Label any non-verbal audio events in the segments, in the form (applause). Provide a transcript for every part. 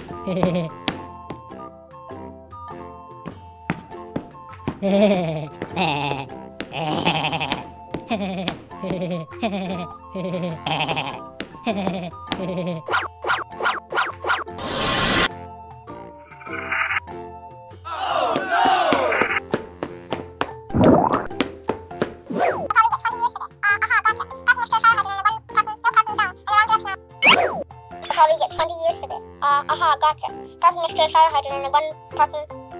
Hehehehe probably get 20 years for this. Uh, aha, gotcha. Carbon next to a fire hydrant and one.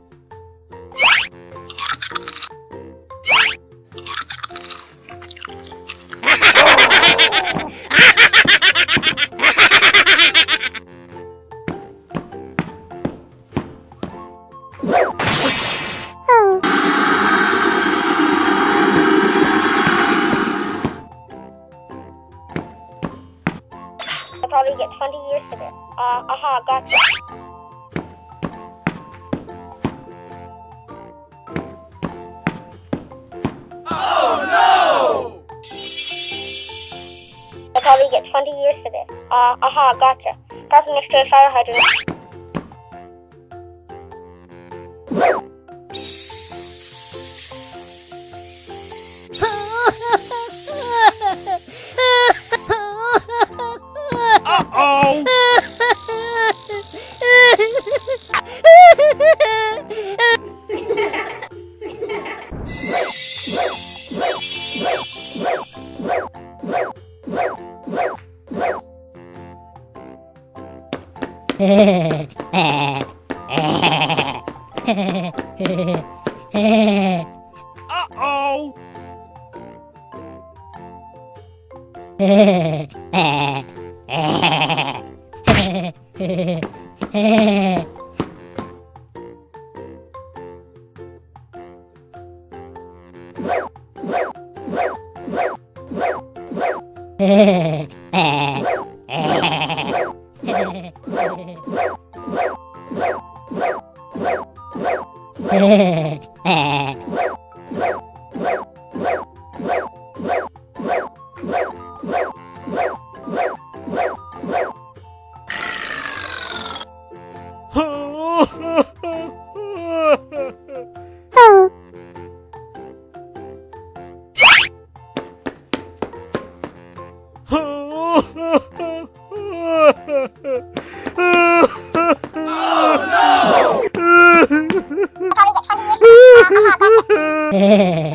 probably get 20 years for this. Uh, aha, gotcha. Oh I'll probably get 20 years for this. Uh, aha, gotcha. Carbon next to a fire hydrant. Uh-oh! (laughs) (laughs) (laughs) 헤헤헤헤 oh no! (laughs) (laughs) (laughs)